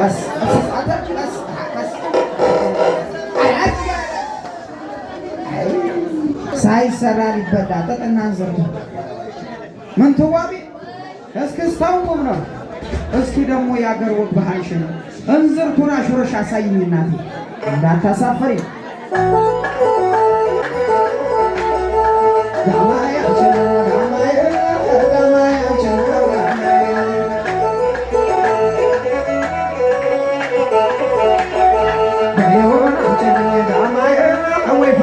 ቀስ ሳይሰራ ሊበላ ጥጥና እንዝርቱ ምን ትዋቢ እስክስታው ቁም ነው። እስኪ ደግሞ የአገር ወግ ባህልሽን እንዝርቱን አሽሮሽ አሳይኝ እናቴ እንዳታሳፈሪ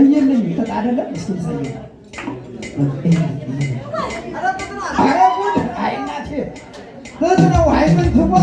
እየልኝ ጥጥ አይደለም? ኧረ ጉድ! አይ እናቴ! ጥጥ ነው። አይ ምን ትዋ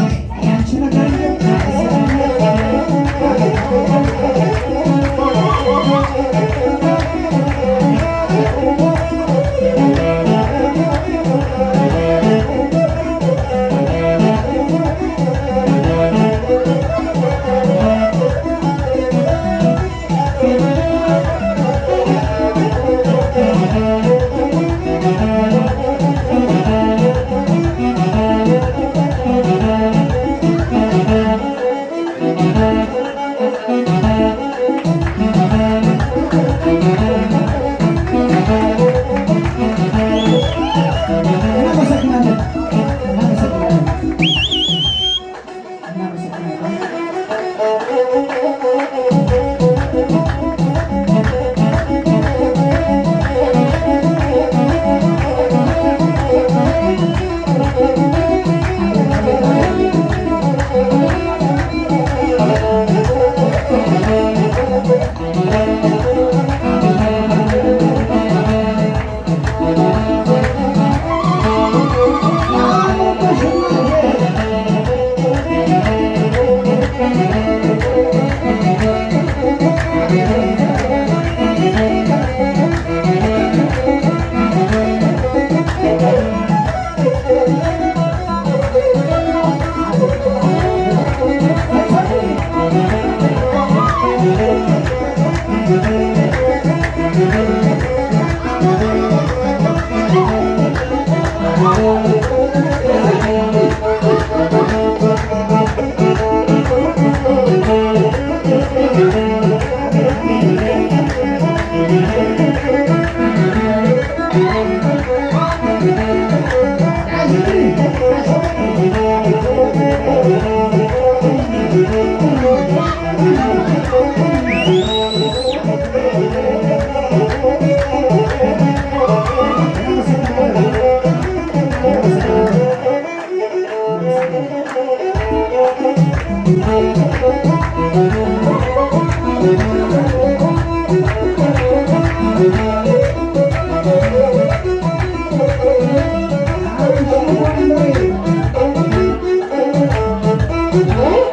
oh. Oh!